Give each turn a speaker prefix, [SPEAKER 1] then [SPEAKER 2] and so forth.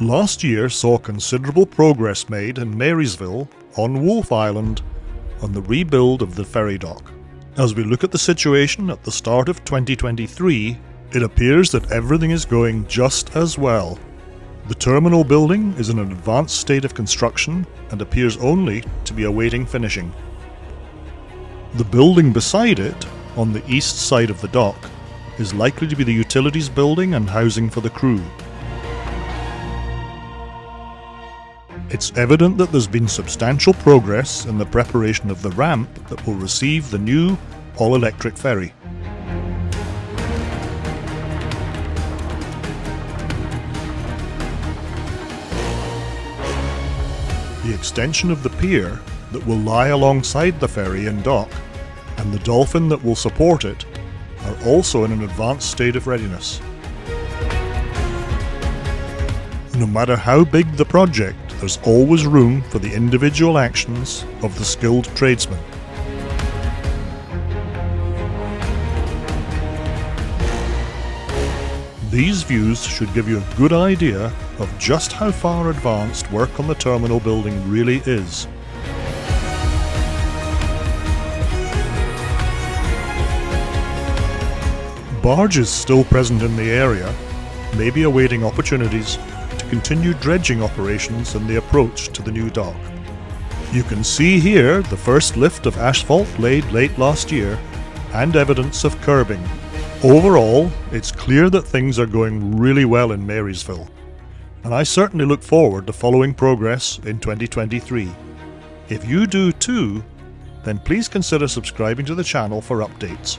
[SPEAKER 1] Last year saw considerable progress made in Marysville, on Wolf Island, on the rebuild of the ferry dock. As we look at the situation at the start of 2023, it appears that everything is going just as well. The terminal building is in an advanced state of construction and appears only to be awaiting finishing. The building beside it, on the east side of the dock, is likely to be the utilities building and housing for the crew. It's evident that there's been substantial progress in the preparation of the ramp that will receive the new all-electric ferry. The extension of the pier that will lie alongside the ferry and dock, and the dolphin that will support it, are also in an advanced state of readiness. No matter how big the project, there's always room for the individual actions of the skilled tradesman. These views should give you a good idea of just how far advanced work on the terminal building really is. Barges still present in the area may be awaiting opportunities to continue dredging operations in the approach to the new dock. You can see here the first lift of asphalt laid late last year and evidence of curbing. Overall, it's clear that things are going really well in Marysville, and I certainly look forward to following progress in 2023. If you do too, then please consider subscribing to the channel for updates.